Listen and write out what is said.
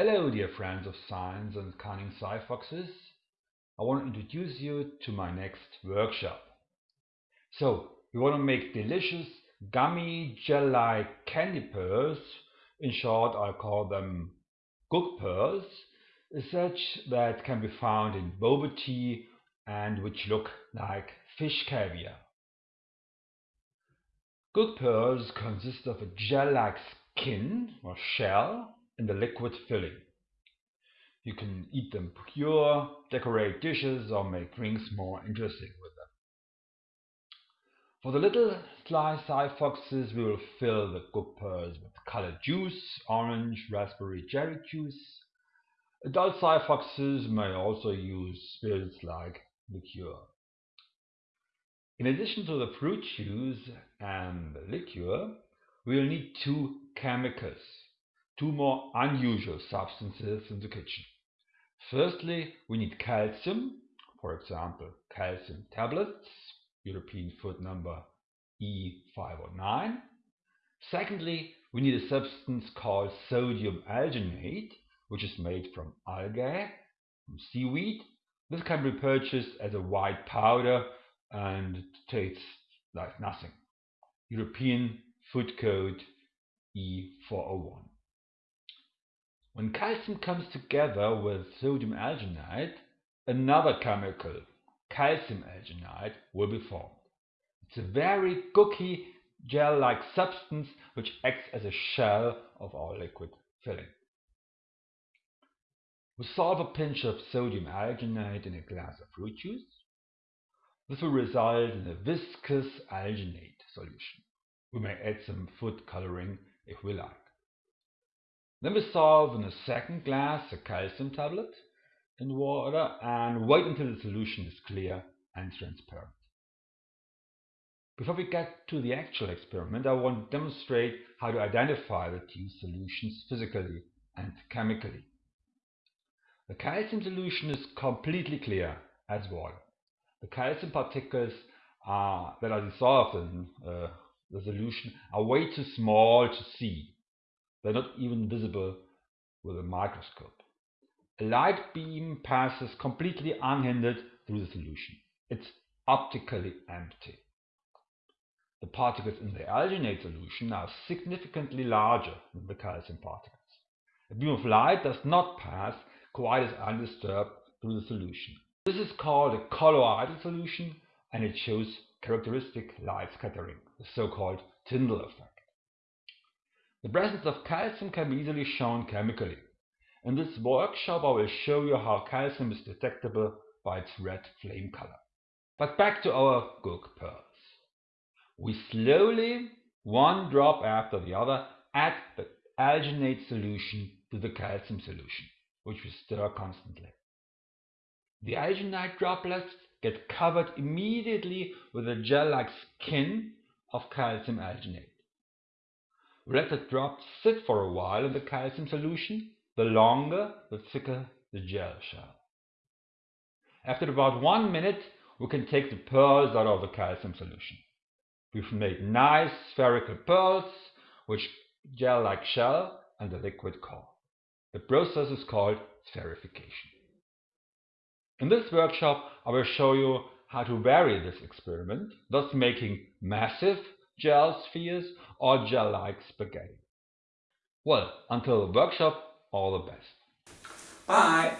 Hello dear friends of science and cunning sci-foxes. I want to introduce you to my next workshop. So, we want to make delicious gummy gel-like candy pearls, in short I call them gook pearls, such that can be found in boba tea and which look like fish caviar. Gook pearls consist of a gel-like skin or shell in the liquid filling. You can eat them pure, decorate dishes, or make drinks more interesting with them. For the little sly sci-foxes, we will fill the gook pearls with colored juice, orange, raspberry, cherry juice. Adult sci-foxes may also use spirits like liqueur. In addition to the fruit juice and the liqueur, we will need two chemicals two more unusual substances in the kitchen. Firstly, we need calcium, for example, calcium tablets, European food number E509. Secondly, we need a substance called sodium alginate, which is made from algae, from seaweed. This can be purchased as a white powder and tastes like nothing. European food code E401. When calcium comes together with sodium alginate, another chemical, calcium alginate, will be formed. It's a very gooky gel-like substance which acts as a shell of our liquid filling. We solve a pinch of sodium alginate in a glass of fruit juice. This will result in a viscous alginate solution. We may add some food coloring if we like. Then we solve in a second glass a calcium tablet in water and wait until the solution is clear and transparent. Before we get to the actual experiment, I want to demonstrate how to identify the two solutions physically and chemically. The calcium solution is completely clear as water. The calcium particles are, that are dissolved in uh, the solution are way too small to see they're not even visible with a microscope. A light beam passes completely unhindered through the solution. It's optically empty. The particles in the alginate solution are significantly larger than the calcium particles. A beam of light does not pass quite as undisturbed through the solution. This is called a colloidal solution and it shows characteristic light scattering, the so-called Tyndall effect. The presence of calcium can be easily shown chemically. In this workshop I will show you how calcium is detectable by its red flame color. But back to our gook pearls. We slowly, one drop after the other, add the alginate solution to the calcium solution, which we stir constantly. The alginate droplets get covered immediately with a gel-like skin of calcium alginate. Let the drops sit for a while in the calcium solution. The longer, the thicker the gel shell. After about one minute, we can take the pearls out of the calcium solution. We've made nice spherical pearls, which gel-like shell and the liquid core. The process is called spherification. In this workshop, I will show you how to vary this experiment, thus making massive gel spheres, or gel-like spaghetti. Well, until the workshop, all the best. Bye!